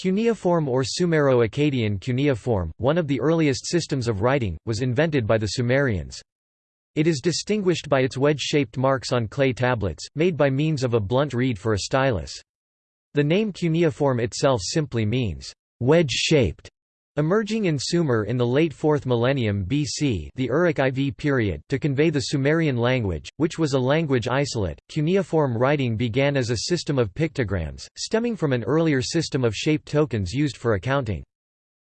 Cuneiform or Sumero-Akkadian cuneiform, one of the earliest systems of writing, was invented by the Sumerians. It is distinguished by its wedge-shaped marks on clay tablets, made by means of a blunt reed for a stylus. The name cuneiform itself simply means, wedge-shaped. Emerging in Sumer in the late 4th millennium BC the Uruk IV period to convey the Sumerian language, which was a language isolate, cuneiform writing began as a system of pictograms, stemming from an earlier system of shaped tokens used for accounting.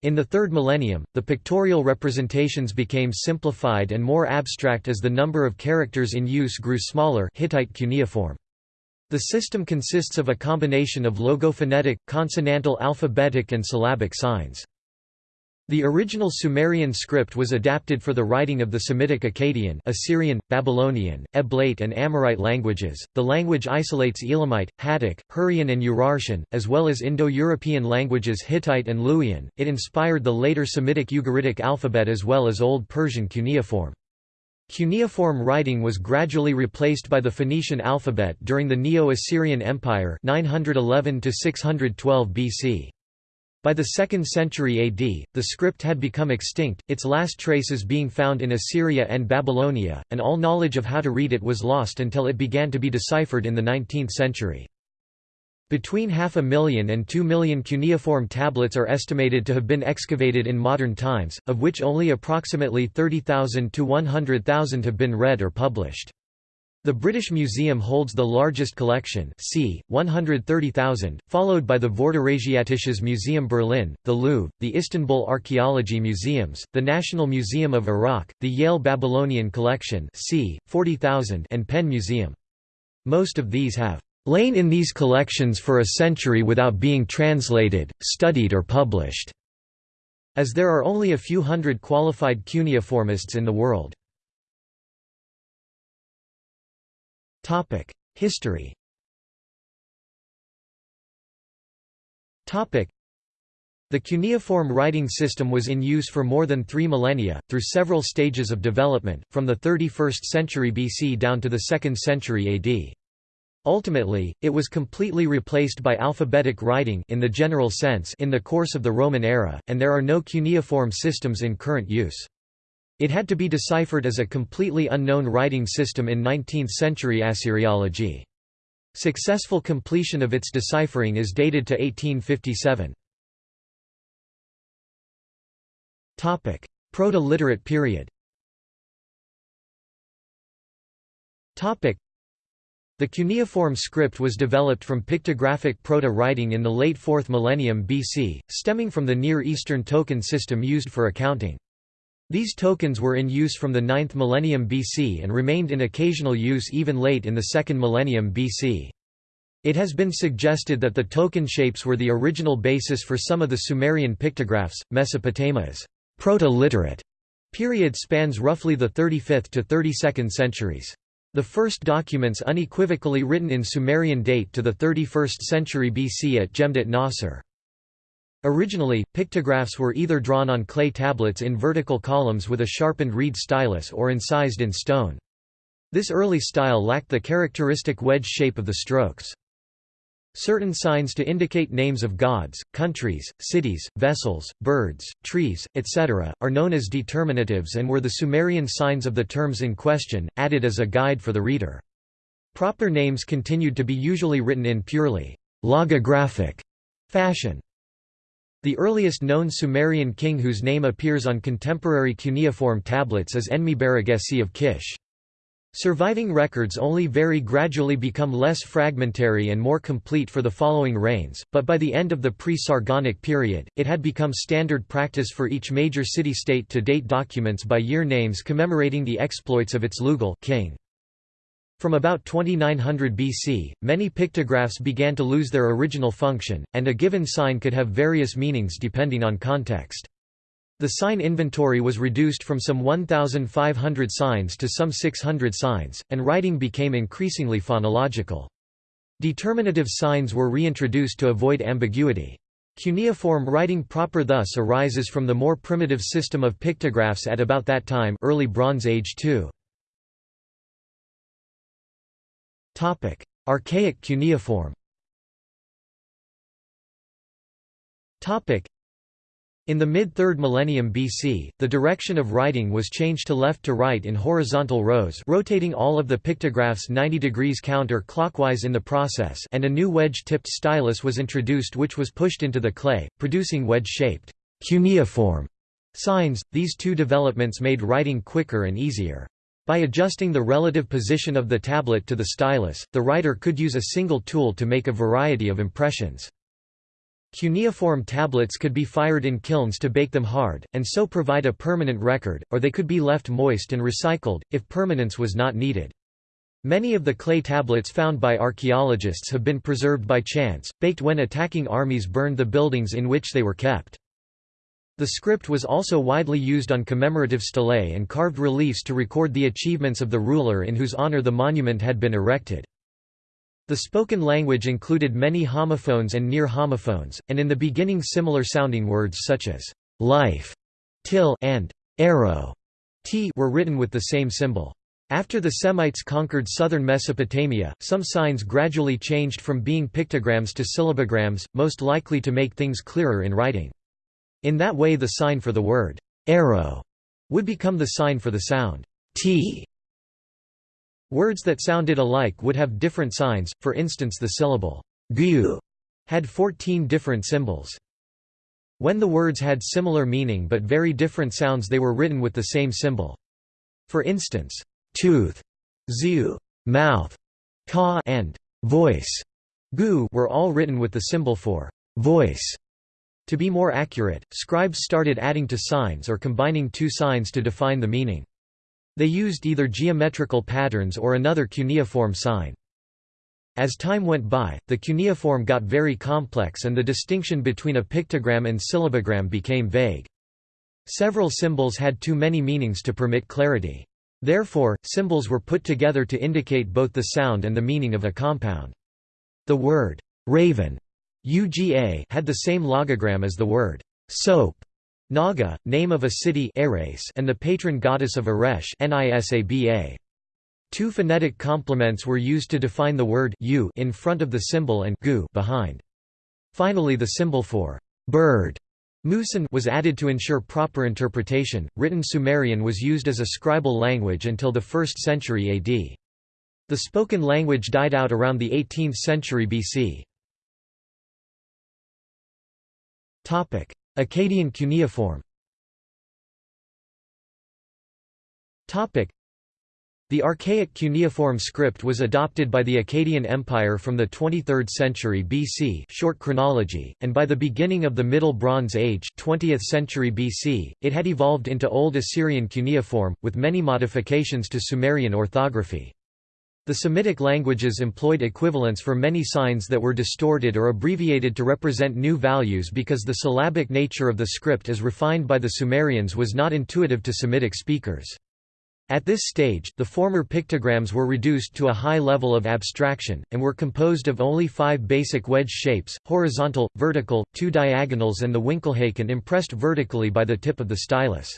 In the 3rd millennium, the pictorial representations became simplified and more abstract as the number of characters in use grew smaller Hittite cuneiform. The system consists of a combination of logophonetic, consonantal alphabetic and syllabic signs. The original Sumerian script was adapted for the writing of the Semitic Akkadian, Assyrian, Babylonian, Eblaite and Amorite languages. The language isolates Elamite, Hattic, Hurrian and Urartian, as well as Indo-European languages Hittite and Luwian. It inspired the later Semitic Ugaritic alphabet as well as Old Persian cuneiform. Cuneiform writing was gradually replaced by the Phoenician alphabet during the Neo-Assyrian Empire 911 612 BC. By the 2nd century AD, the script had become extinct, its last traces being found in Assyria and Babylonia, and all knowledge of how to read it was lost until it began to be deciphered in the 19th century. Between half a million and two million cuneiform tablets are estimated to have been excavated in modern times, of which only approximately 30,000 to 100,000 have been read or published. The British Museum holds the largest collection c. 130,000, followed by the Vorderasiatisches Museum Berlin, the Louvre, the Istanbul Archaeology Museums, the National Museum of Iraq, the Yale Babylonian Collection c. 40,000 and Penn Museum. Most of these have "...lain in these collections for a century without being translated, studied or published." as there are only a few hundred qualified cuneiformists in the world. History the cuneiform writing system was in use for more than three millennia, through several stages of development, from the 31st century BC down to the 2nd century AD. Ultimately, it was completely replaced by alphabetic writing in the general sense in the course of the Roman era, and there are no cuneiform systems in current use. It had to be deciphered as a completely unknown writing system in 19th-century Assyriology. Successful completion of its deciphering is dated to 1857. Proto-literate period the cuneiform script was developed from pictographic proto-writing in the late 4th millennium BC, stemming from the Near Eastern token system used for accounting. These tokens were in use from the 9th millennium BC and remained in occasional use even late in the 2nd millennium BC. It has been suggested that the token shapes were the original basis for some of the Sumerian pictographs. Mesopotamia's proto-literate period spans roughly the 35th to 32nd centuries. The first documents unequivocally written in Sumerian date to the 31st century BC at Jemdet Nasr. Originally, pictographs were either drawn on clay tablets in vertical columns with a sharpened reed stylus or incised in stone. This early style lacked the characteristic wedge shape of the strokes. Certain signs to indicate names of gods, countries, cities, vessels, birds, trees, etc., are known as determinatives and were the Sumerian signs of the terms in question, added as a guide for the reader. Proper names continued to be usually written in purely logographic fashion. The earliest known Sumerian king whose name appears on contemporary cuneiform tablets is Enmebaragesi of Kish. Surviving records only very gradually become less fragmentary and more complete for the following reigns, but by the end of the pre-Sargonic period, it had become standard practice for each major city-state to date documents by year names commemorating the exploits of its Lugal king. From about 2900 BC, many pictographs began to lose their original function, and a given sign could have various meanings depending on context. The sign inventory was reduced from some 1,500 signs to some 600 signs, and writing became increasingly phonological. Determinative signs were reintroduced to avoid ambiguity. Cuneiform writing proper thus arises from the more primitive system of pictographs at about that time early Bronze Age too. Archaic cuneiform Topic: In the mid-3rd millennium BC, the direction of writing was changed to left to right in horizontal rows rotating all of the pictographs 90 degrees counter-clockwise in the process and a new wedge-tipped stylus was introduced which was pushed into the clay, producing wedge-shaped cuneiform signs. These two developments made writing quicker and easier. By adjusting the relative position of the tablet to the stylus, the writer could use a single tool to make a variety of impressions. Cuneiform tablets could be fired in kilns to bake them hard, and so provide a permanent record, or they could be left moist and recycled, if permanence was not needed. Many of the clay tablets found by archaeologists have been preserved by chance, baked when attacking armies burned the buildings in which they were kept. The script was also widely used on commemorative stelae and carved reliefs to record the achievements of the ruler in whose honor the monument had been erected. The spoken language included many homophones and near homophones, and in the beginning similar-sounding words such as life, till, and arrow t were written with the same symbol. After the Semites conquered southern Mesopotamia, some signs gradually changed from being pictograms to syllabograms, most likely to make things clearer in writing. In that way the sign for the word arrow would become the sign for the sound t Words that sounded alike would have different signs, for instance the syllable gu had 14 different symbols. When the words had similar meaning but very different sounds they were written with the same symbol. For instance, tooth, ziu, mouth, ka and voice gu were all written with the symbol for voice. To be more accurate, scribes started adding to signs or combining two signs to define the meaning. They used either geometrical patterns or another cuneiform sign. As time went by, the cuneiform got very complex and the distinction between a pictogram and syllabogram became vague. Several symbols had too many meanings to permit clarity. Therefore, symbols were put together to indicate both the sound and the meaning of a compound. The word raven UGA had the same logogram as the word soap Naga, name of a city and the patron goddess of Eresh Two phonetic complements were used to define the word u in front of the symbol and gu behind. Finally the symbol for bird Musan was added to ensure proper interpretation. Written Sumerian was used as a scribal language until the 1st century AD. The spoken language died out around the 18th century BC. Akkadian cuneiform. The archaic cuneiform script was adopted by the Akkadian Empire from the 23rd century BC short chronology, and by the beginning of the Middle Bronze Age 20th century BC, it had evolved into Old Assyrian cuneiform, with many modifications to Sumerian orthography. The Semitic languages employed equivalents for many signs that were distorted or abbreviated to represent new values because the syllabic nature of the script as refined by the Sumerians was not intuitive to Semitic speakers. At this stage, the former pictograms were reduced to a high level of abstraction, and were composed of only five basic wedge shapes, horizontal, vertical, two diagonals and the Winkelhaken impressed vertically by the tip of the stylus.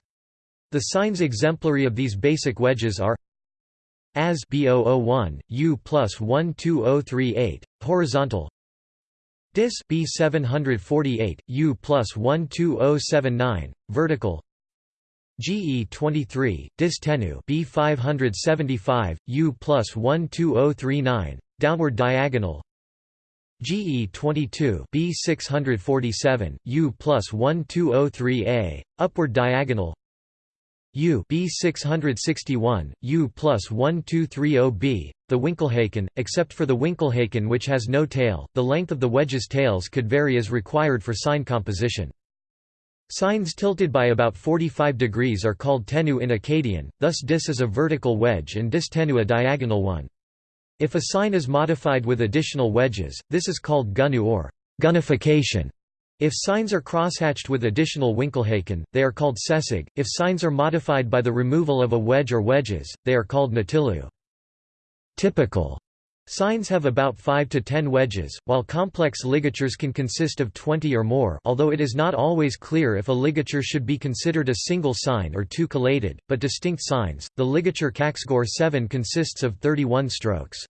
The signs exemplary of these basic wedges are as B001, U plus 12038, horizontal. Dis B748, U plus 12079, vertical. GE23, Dis Tenu B575, U plus 12039, downward diagonal. GE22 B647, U plus 1203A, upward diagonal U B661, U plus 1230B, the Winkelhaken, except for the Winkelhaken which has no tail, the length of the wedge's tails could vary as required for sign composition. Signs tilted by about 45 degrees are called tenu in Akkadian, thus dis is a vertical wedge and dis tenu a diagonal one. If a sign is modified with additional wedges, this is called gunu or gunification. If signs are crosshatched with additional Winkelhaken, they are called sesig. If signs are modified by the removal of a wedge or wedges, they are called natilu. Typical signs have about 5 to 10 wedges, while complex ligatures can consist of 20 or more although it is not always clear if a ligature should be considered a single sign or two collated, but distinct signs. The ligature Kaxgor 7 consists of 31 strokes.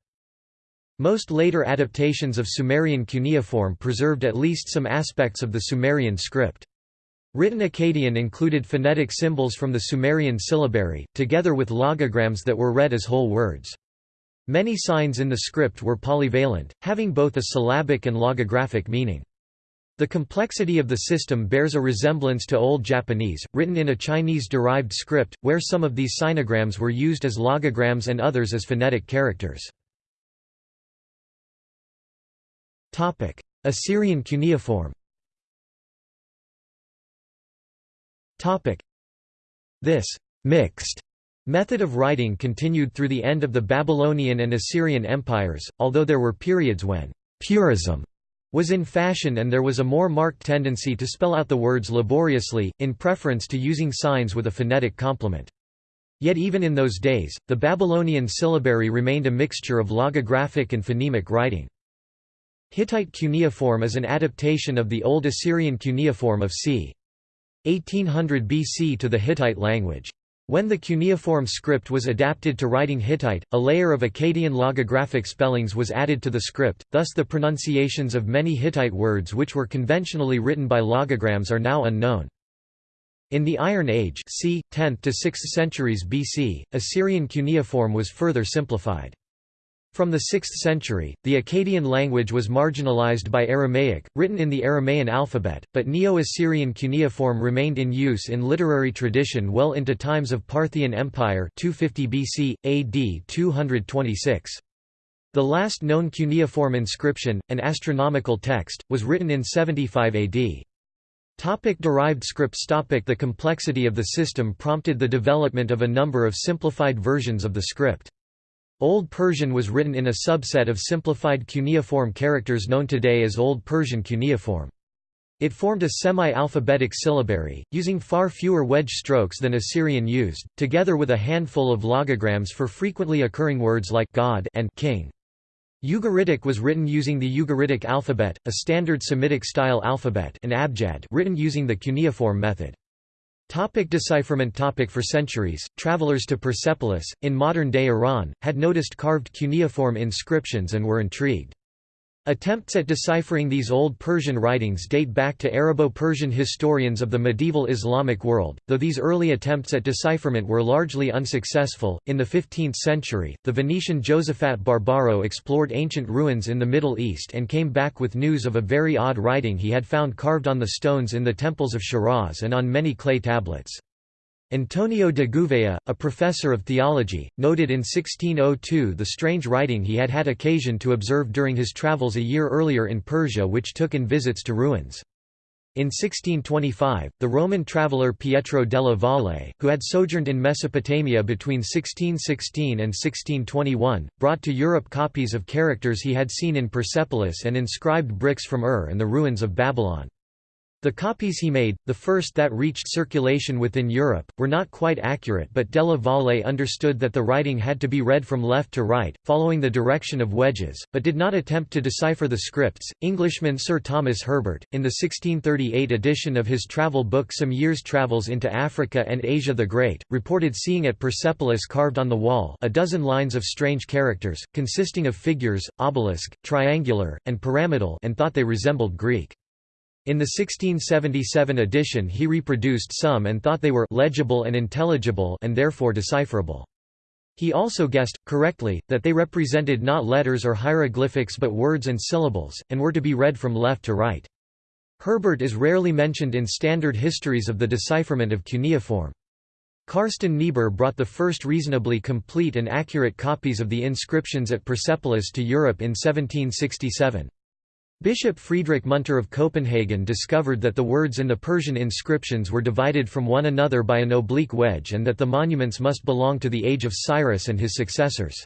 Most later adaptations of Sumerian cuneiform preserved at least some aspects of the Sumerian script. Written Akkadian included phonetic symbols from the Sumerian syllabary, together with logograms that were read as whole words. Many signs in the script were polyvalent, having both a syllabic and logographic meaning. The complexity of the system bears a resemblance to Old Japanese, written in a Chinese-derived script, where some of these sinograms were used as logograms and others as phonetic characters. Assyrian cuneiform This mixed method of writing continued through the end of the Babylonian and Assyrian empires, although there were periods when purism was in fashion and there was a more marked tendency to spell out the words laboriously, in preference to using signs with a phonetic complement. Yet even in those days, the Babylonian syllabary remained a mixture of logographic and phonemic writing. Hittite cuneiform is an adaptation of the Old Assyrian cuneiform of c. 1800 BC to the Hittite language. When the cuneiform script was adapted to writing Hittite, a layer of Akkadian logographic spellings was added to the script, thus the pronunciations of many Hittite words which were conventionally written by logograms are now unknown. In the Iron Age c. 10th to 6th centuries BC, Assyrian cuneiform was further simplified. From the 6th century, the Akkadian language was marginalized by Aramaic, written in the Aramaean alphabet, but Neo-Assyrian cuneiform remained in use in literary tradition well into times of Parthian Empire 250 BC, AD 226. The last known cuneiform inscription, an astronomical text, was written in 75 AD. Topic derived scripts topic The complexity of the system prompted the development of a number of simplified versions of the script. Old Persian was written in a subset of simplified cuneiform characters known today as Old Persian cuneiform. It formed a semi-alphabetic syllabary, using far fewer wedge strokes than Assyrian used, together with a handful of logograms for frequently occurring words like God and king. Ugaritic was written using the Ugaritic alphabet, a standard Semitic-style alphabet and abjad written using the cuneiform method. Topic decipherment topic For centuries, travelers to Persepolis, in modern-day Iran, had noticed carved cuneiform inscriptions and were intrigued. Attempts at deciphering these Old Persian writings date back to Arabo-Persian historians of the medieval Islamic world, though these early attempts at decipherment were largely unsuccessful. In the 15th century, the Venetian Josephat Barbaro explored ancient ruins in the Middle East and came back with news of a very odd writing he had found carved on the stones in the temples of Shiraz and on many clay tablets. Antonio de Gouveia, a professor of theology, noted in 1602 the strange writing he had had occasion to observe during his travels a year earlier in Persia which took in visits to ruins. In 1625, the Roman traveller Pietro della Valle, who had sojourned in Mesopotamia between 1616 and 1621, brought to Europe copies of characters he had seen in Persepolis and inscribed bricks from Ur and the ruins of Babylon. The copies he made, the first that reached circulation within Europe, were not quite accurate but Della Valle understood that the writing had to be read from left to right, following the direction of wedges, but did not attempt to decipher the scripts. Englishman Sir Thomas Herbert, in the 1638 edition of his travel book Some Years' Travels into Africa and Asia the Great, reported seeing at Persepolis carved on the wall a dozen lines of strange characters, consisting of figures, obelisk, triangular, and pyramidal and thought they resembled Greek. In the 1677 edition he reproduced some and thought they were legible and intelligible and therefore decipherable. He also guessed, correctly, that they represented not letters or hieroglyphics but words and syllables, and were to be read from left to right. Herbert is rarely mentioned in standard histories of the decipherment of cuneiform. Carsten Niebuhr brought the first reasonably complete and accurate copies of the inscriptions at Persepolis to Europe in 1767. Bishop Friedrich Munter of Copenhagen discovered that the words in the Persian inscriptions were divided from one another by an oblique wedge and that the monuments must belong to the age of Cyrus and his successors.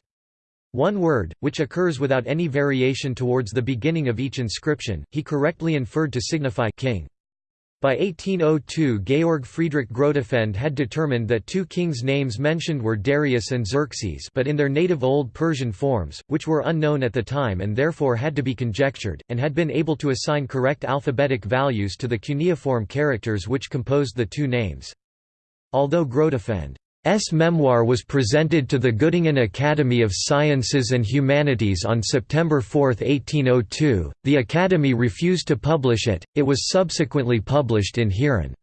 One word, which occurs without any variation towards the beginning of each inscription, he correctly inferred to signify king. By 1802 Georg Friedrich Grotefend had determined that two kings' names mentioned were Darius and Xerxes but in their native Old Persian forms, which were unknown at the time and therefore had to be conjectured, and had been able to assign correct alphabetic values to the cuneiform characters which composed the two names. Although Grotefend memoir was presented to the Göttingen Academy of Sciences and Humanities on September 4, 1802. The Academy refused to publish it, it was subsequently published in Heeren.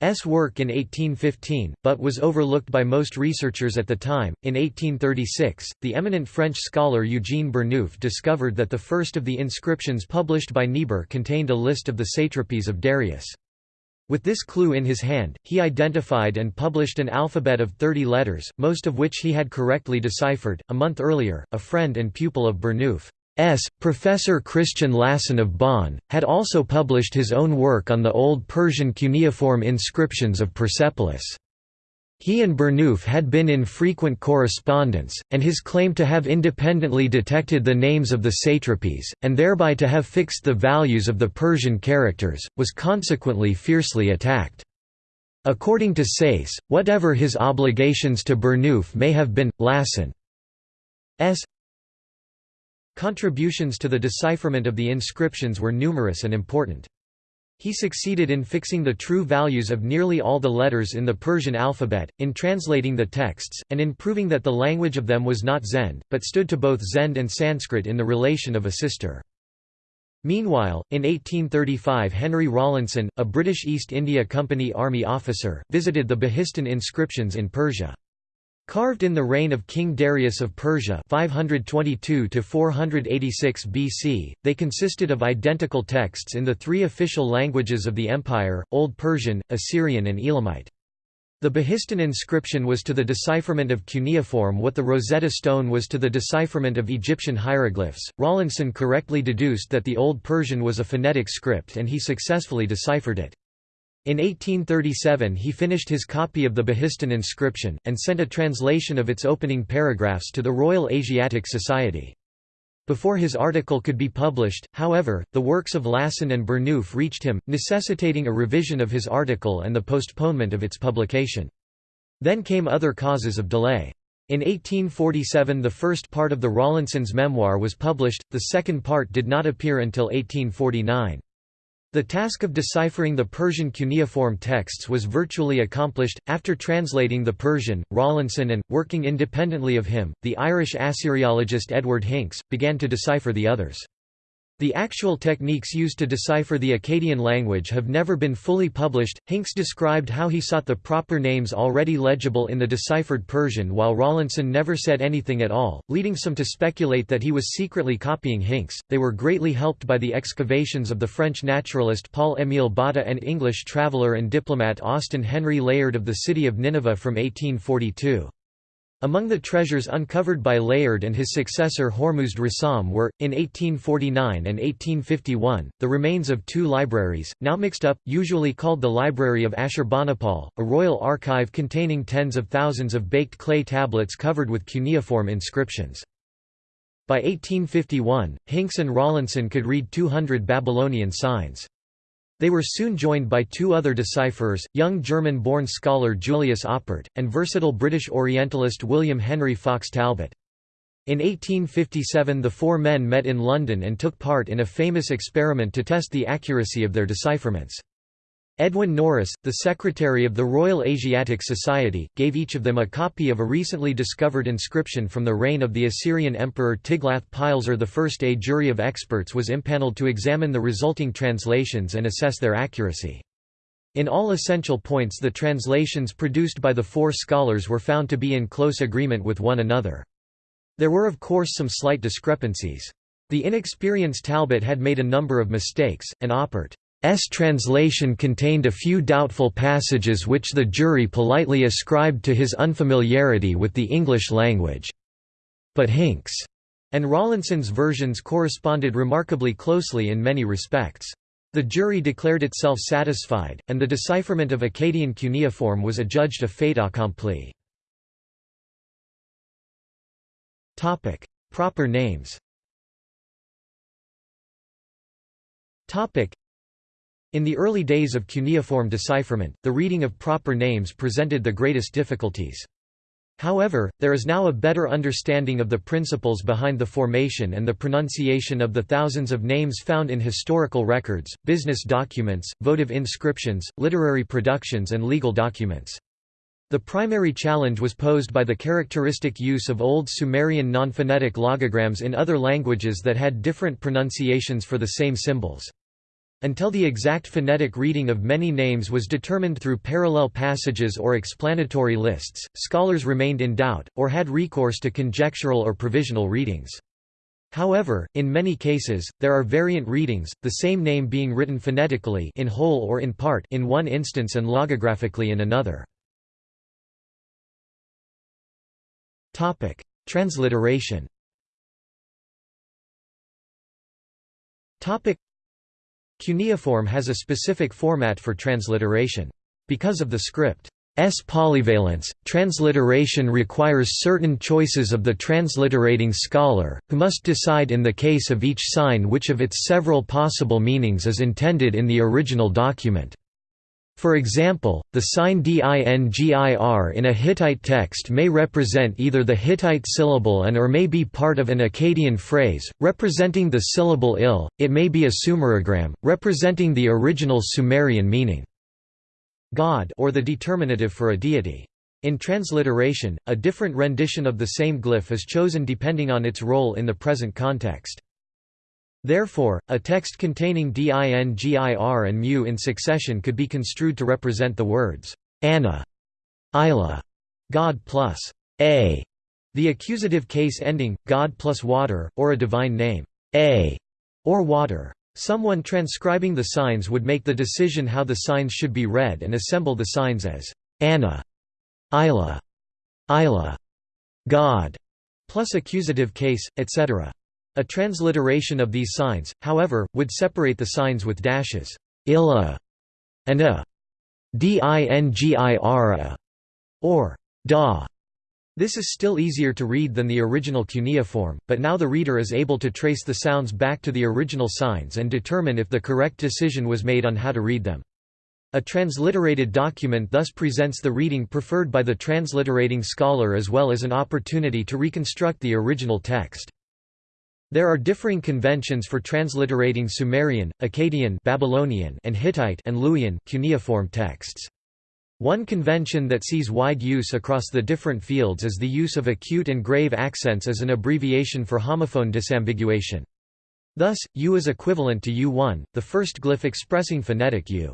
S work in 1815, but was overlooked by most researchers at the time. In 1836, the eminent French scholar Eugene Burnouf discovered that the first of the inscriptions published by Niebuhr contained a list of the satrapies of Darius. With this clue in his hand, he identified and published an alphabet of 30 letters, most of which he had correctly deciphered. A month earlier, a friend and pupil of Burnouf, S. Professor Christian Lassen of Bonn, had also published his own work on the Old Persian cuneiform inscriptions of Persepolis. He and Burnouf had been in frequent correspondence, and his claim to have independently detected the names of the satrapies, and thereby to have fixed the values of the Persian characters, was consequently fiercely attacked. According to Sayce, whatever his obligations to Burnouf may have been, Lassen's Contributions to the decipherment of the inscriptions were numerous and important. He succeeded in fixing the true values of nearly all the letters in the Persian alphabet, in translating the texts, and in proving that the language of them was not Zend, but stood to both Zend and Sanskrit in the relation of a sister. Meanwhile, in 1835 Henry Rawlinson, a British East India Company army officer, visited the Behistun inscriptions in Persia. Carved in the reign of King Darius of Persia 522 BC, they consisted of identical texts in the three official languages of the empire, Old Persian, Assyrian and Elamite. The Behistun inscription was to the decipherment of cuneiform what the Rosetta Stone was to the decipherment of Egyptian hieroglyphs. Rawlinson correctly deduced that the Old Persian was a phonetic script and he successfully deciphered it. In 1837 he finished his copy of the Behistun inscription, and sent a translation of its opening paragraphs to the Royal Asiatic Society. Before his article could be published, however, the works of Lassen and Burnouf reached him, necessitating a revision of his article and the postponement of its publication. Then came other causes of delay. In 1847 the first part of the Rawlinson's memoir was published, the second part did not appear until 1849. The task of deciphering the Persian cuneiform texts was virtually accomplished. After translating the Persian, Rawlinson and, working independently of him, the Irish Assyriologist Edward Hincks, began to decipher the others. The actual techniques used to decipher the Akkadian language have never been fully published. Hincks described how he sought the proper names already legible in the deciphered Persian while Rawlinson never said anything at all, leading some to speculate that he was secretly copying Hincks. They were greatly helped by the excavations of the French naturalist Paul-Émile Botta and English traveller and diplomat Austin Henry Layard of the city of Nineveh from 1842. Among the treasures uncovered by Layard and his successor Hormuzd Rassam were, in 1849 and 1851, the remains of two libraries, now mixed up, usually called the Library of Ashurbanipal, a royal archive containing tens of thousands of baked clay tablets covered with cuneiform inscriptions. By 1851, Hincks and Rawlinson could read 200 Babylonian signs. They were soon joined by two other decipherers, young German-born scholar Julius Oppert, and versatile British Orientalist William Henry Fox Talbot. In 1857 the four men met in London and took part in a famous experiment to test the accuracy of their decipherments. Edwin Norris, the secretary of the Royal Asiatic Society, gave each of them a copy of a recently discovered inscription from the reign of the Assyrian emperor Tiglath-Pileser I. A jury of experts was impaneled to examine the resulting translations and assess their accuracy. In all essential points the translations produced by the four scholars were found to be in close agreement with one another. There were of course some slight discrepancies. The inexperienced Talbot had made a number of mistakes, and Oppert translation contained a few doubtful passages which the jury politely ascribed to his unfamiliarity with the English language. But Hincks' and Rawlinson's versions corresponded remarkably closely in many respects. The jury declared itself satisfied, and the decipherment of Akkadian cuneiform was adjudged a fait accompli. Proper names in the early days of cuneiform decipherment, the reading of proper names presented the greatest difficulties. However, there is now a better understanding of the principles behind the formation and the pronunciation of the thousands of names found in historical records, business documents, votive inscriptions, literary productions and legal documents. The primary challenge was posed by the characteristic use of Old Sumerian non-phonetic logograms in other languages that had different pronunciations for the same symbols. Until the exact phonetic reading of many names was determined through parallel passages or explanatory lists, scholars remained in doubt, or had recourse to conjectural or provisional readings. However, in many cases, there are variant readings, the same name being written phonetically in whole or in part in one instance and logographically in another. Transliteration Cuneiform has a specific format for transliteration. Because of the script's polyvalence, transliteration requires certain choices of the transliterating scholar, who must decide in the case of each sign which of its several possible meanings is intended in the original document. For example, the sign dingir in a Hittite text may represent either the Hittite syllable and or may be part of an Akkadian phrase, representing the syllable il, it may be a sumerogram, representing the original Sumerian meaning. God or the determinative for a deity. In transliteration, a different rendition of the same glyph is chosen depending on its role in the present context. Therefore, a text containing dingir and mu in succession could be construed to represent the words Anna, Isla, God plus a, the accusative case ending God plus water, or a divine name a, or water. Someone transcribing the signs would make the decision how the signs should be read and assemble the signs as Anna, Isla, Isla, God, plus accusative case, etc. A transliteration of these signs, however, would separate the signs with dashes illa and a dingira or da. This is still easier to read than the original cuneiform, but now the reader is able to trace the sounds back to the original signs and determine if the correct decision was made on how to read them. A transliterated document thus presents the reading preferred by the transliterating scholar as well as an opportunity to reconstruct the original text. There are differing conventions for transliterating Sumerian, Akkadian Babylonian and Hittite and Luwian cuneiform texts. One convention that sees wide use across the different fields is the use of acute and grave accents as an abbreviation for homophone disambiguation. Thus, U is equivalent to U1, the first glyph expressing phonetic U.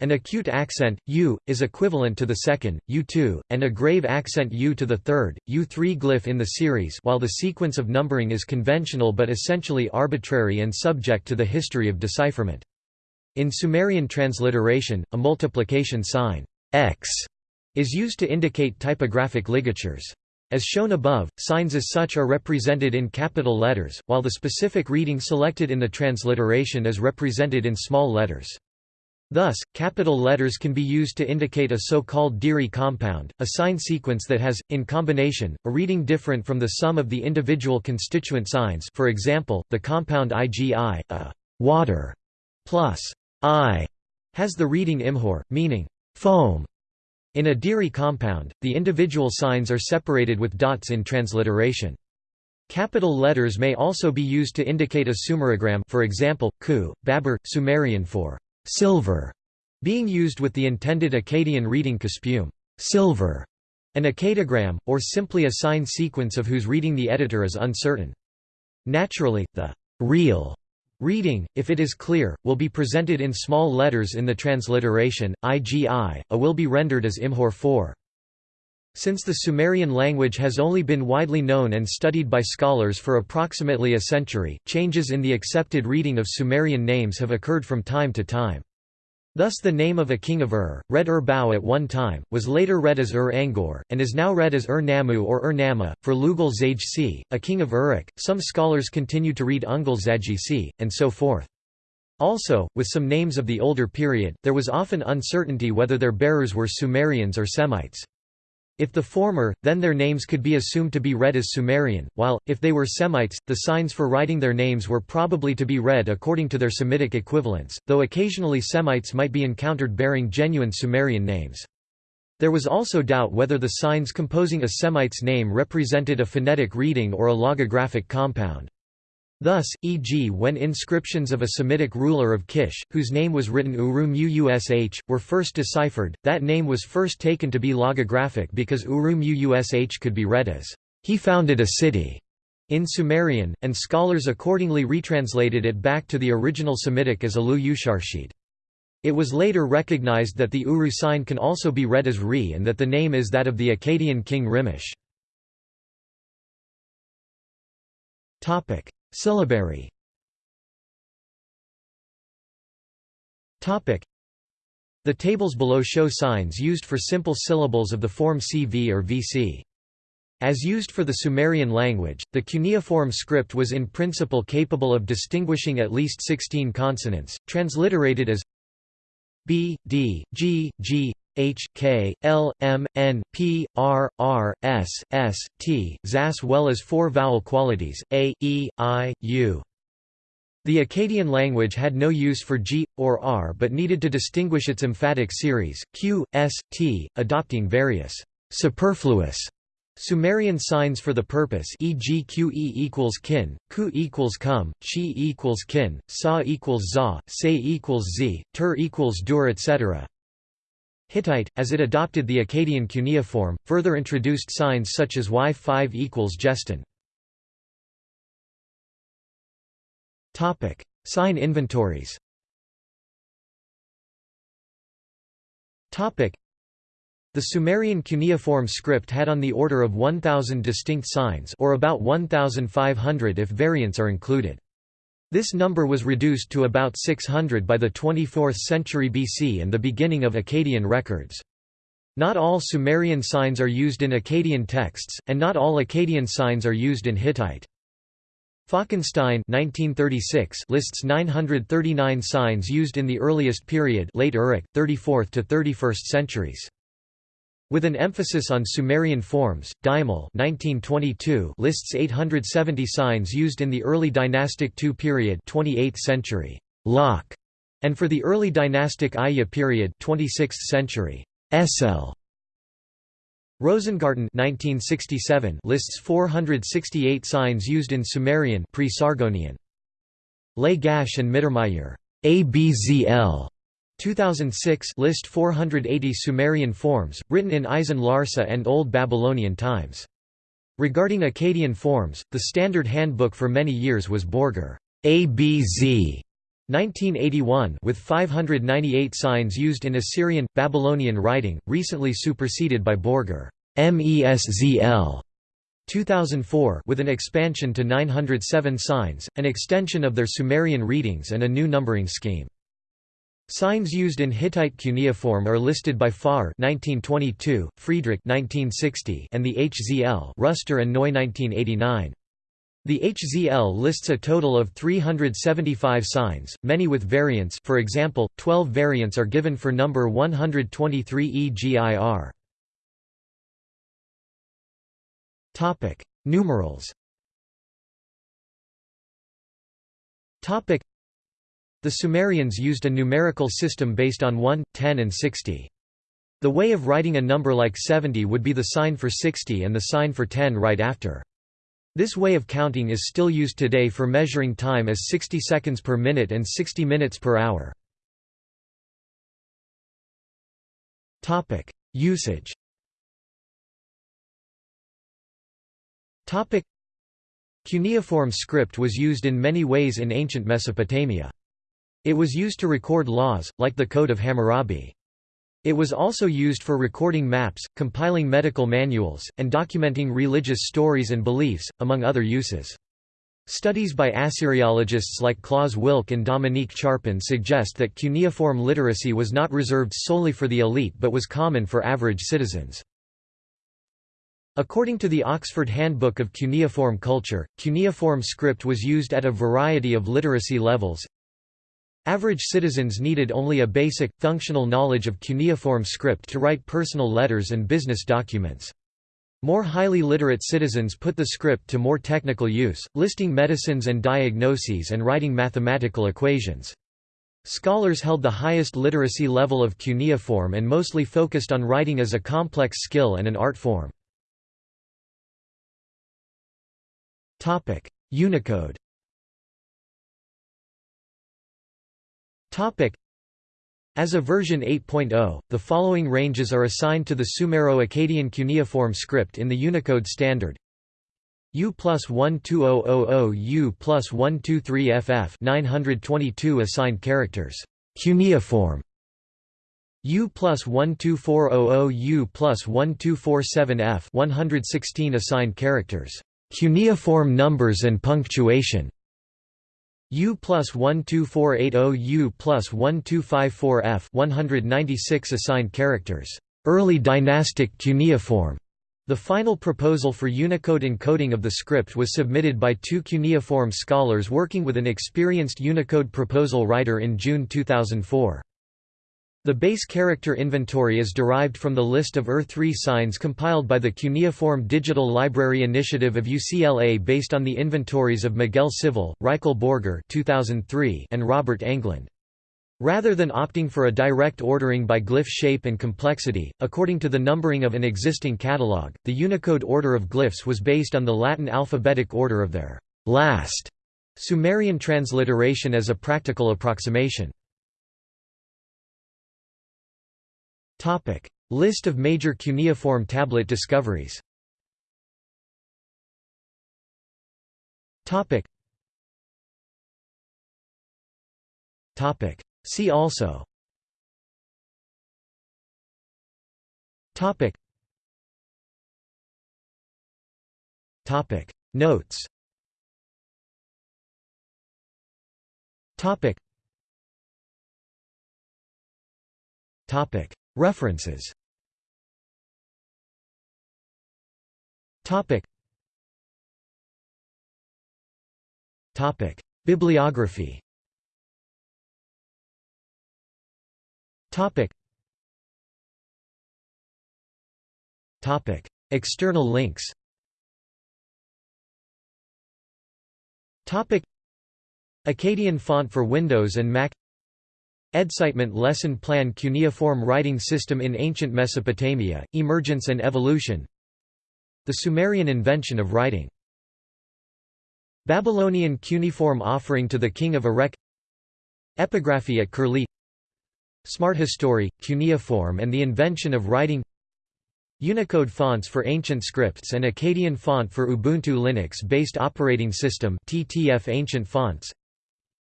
An acute accent, u, is equivalent to the second, u2, and a grave accent u to the third, u3 glyph in the series while the sequence of numbering is conventional but essentially arbitrary and subject to the history of decipherment. In Sumerian transliteration, a multiplication sign x is used to indicate typographic ligatures. As shown above, signs as such are represented in capital letters, while the specific reading selected in the transliteration is represented in small letters. Thus, capital letters can be used to indicate a so-called Diri compound, a sign sequence that has, in combination, a reading different from the sum of the individual constituent signs for example, the compound IgI, a water plus I has the reading imhor, meaning foam. In a Diri compound, the individual signs are separated with dots in transliteration. Capital letters may also be used to indicate a sumerogram for example, ku, babur, Sumerian for silver, being used with the intended Akkadian reading kuspume silver, an akkadigram, or simply a sign sequence of whose reading the editor is uncertain. Naturally, the real reading, if it is clear, will be presented in small letters in the transliteration, igi, a will be rendered as imhor 4. Since the Sumerian language has only been widely known and studied by scholars for approximately a century, changes in the accepted reading of Sumerian names have occurred from time to time. Thus the name of a king of Ur, read Ur-Bau at one time, was later read as Ur-Angor, and is now read as Ur-Nammu or Ur-Nama. For Lugal Zajc, a king of Uruk, some scholars continue to read Ungal Zajc, and so forth. Also, with some names of the older period, there was often uncertainty whether their bearers were Sumerians or Semites. If the former, then their names could be assumed to be read as Sumerian, while, if they were Semites, the signs for writing their names were probably to be read according to their Semitic equivalents, though occasionally Semites might be encountered bearing genuine Sumerian names. There was also doubt whether the signs composing a Semite's name represented a phonetic reading or a logographic compound. Thus, e.g. when inscriptions of a Semitic ruler of Kish, whose name was written Urum Uush, were first deciphered, that name was first taken to be logographic because Urum Uush could be read as, "...he founded a city." in Sumerian, and scholars accordingly retranslated it back to the original Semitic as Alu Usharshid. It was later recognized that the Uru sign can also be read as Re and that the name is that of the Akkadian king Rimush. Syllabary The tables below show signs used for simple syllables of the form CV or VC. As used for the Sumerian language, the cuneiform script was in principle capable of distinguishing at least 16 consonants, transliterated as B, D, G, G, H, K, L, M, N, P, R, R, S, S, T, as well as four vowel qualities, A, E, I, U. The Akkadian language had no use for G, or R but needed to distinguish its emphatic series, Q, S, T, adopting various superfluous Sumerian signs for the purpose e.g. qe equals kin, ku equals kum, chi equals kin, sa equals za, se equals z, tur equals dur etc. Hittite, as it adopted the Akkadian cuneiform, further introduced signs such as y5 equals gestin. Sign inventories the Sumerian cuneiform script had on the order of 1,000 distinct signs or about 1,500 if variants are included. This number was reduced to about 600 by the 24th century BC and the beginning of Akkadian records. Not all Sumerian signs are used in Akkadian texts, and not all Akkadian signs are used in Hittite. Falkenstein 1936 lists 939 signs used in the earliest period late Uruk, 34th to 31st centuries. With an emphasis on Sumerian forms, Deimel 1922 lists 870 signs used in the early dynastic II period 28th century Lok, and for the early dynastic Aya period 26th century Esel. Rosengarten 1967 lists 468 signs used in Sumerian pre-Sargonian. Lagash and Mittermayer ABZL 2006 list 480 Sumerian forms, written in Isin Larsa and Old Babylonian times. Regarding Akkadian forms, the standard handbook for many years was Borger ABZ 1981 with 598 signs used in Assyrian Babylonian writing, recently superseded by Borger MESZL 2004 with an expansion to 907 signs, an extension of their Sumerian readings and a new numbering scheme. Signs used in Hittite cuneiform are listed by Farr 1922, Friedrich 1960, and the HZL Ruster and Neu 1989. The HZL lists a total of 375 signs, many with variants for example, 12 variants are given for number 123 EGIR. Numerals the Sumerians used a numerical system based on 1, 10 and 60. The way of writing a number like 70 would be the sign for 60 and the sign for 10 right after. This way of counting is still used today for measuring time as 60 seconds per minute and 60 minutes per hour. Usage Cuneiform script was used in many ways in ancient Mesopotamia. It was used to record laws, like the Code of Hammurabi. It was also used for recording maps, compiling medical manuals, and documenting religious stories and beliefs, among other uses. Studies by Assyriologists like Claus Wilcke and Dominique Charpin suggest that cuneiform literacy was not reserved solely for the elite but was common for average citizens. According to the Oxford Handbook of Cuneiform Culture, cuneiform script was used at a variety of literacy levels, Average citizens needed only a basic, functional knowledge of cuneiform script to write personal letters and business documents. More highly literate citizens put the script to more technical use, listing medicines and diagnoses and writing mathematical equations. Scholars held the highest literacy level of cuneiform and mostly focused on writing as a complex skill and an art form. Unicode As of version 8.0, the following ranges are assigned to the Sumero-Akkadian cuneiform script in the Unicode standard. U plus 12000 U plus 123 FF 922 assigned characters. Cuneiform. U plus 12400 U plus 1247 F 116 assigned characters. Cuneiform numbers and punctuation. U plus 12480 U plus 1254 F 196 assigned characters. Early dynastic cuneiform. The final proposal for Unicode encoding of the script was submitted by two cuneiform scholars working with an experienced Unicode proposal writer in June 2004. The base character inventory is derived from the list of Ur III signs compiled by the Cuneiform Digital Library Initiative of UCLA based on the inventories of Miguel Civil, Rykle Borger 2003 and Robert Englund. Rather than opting for a direct ordering by glyph shape and complexity, according to the numbering of an existing catalog, the Unicode order of glyphs was based on the Latin alphabetic order of their last Sumerian transliteration as a practical approximation. Topic: List of major cuneiform tablet discoveries. Topic. Topic. See also. Topic. Topic. Notes. Topic. Topic. References. Topic. Topic. Bibliography. Topic. Topic. External links. Topic. Akkadian font for Windows and Mac EDSITEment Lesson Plan Cuneiform Writing System in Ancient Mesopotamia, Emergence and Evolution. The Sumerian invention of writing. Babylonian cuneiform offering to the king of Erech. Epigraphy at Curlie. Smart History, cuneiform and the invention of writing. Unicode fonts for ancient scripts and Akkadian font for Ubuntu Linux-based operating system TTF Ancient fonts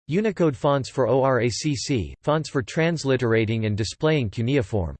Unicode fonts for ORACC, fonts for transliterating and displaying cuneiform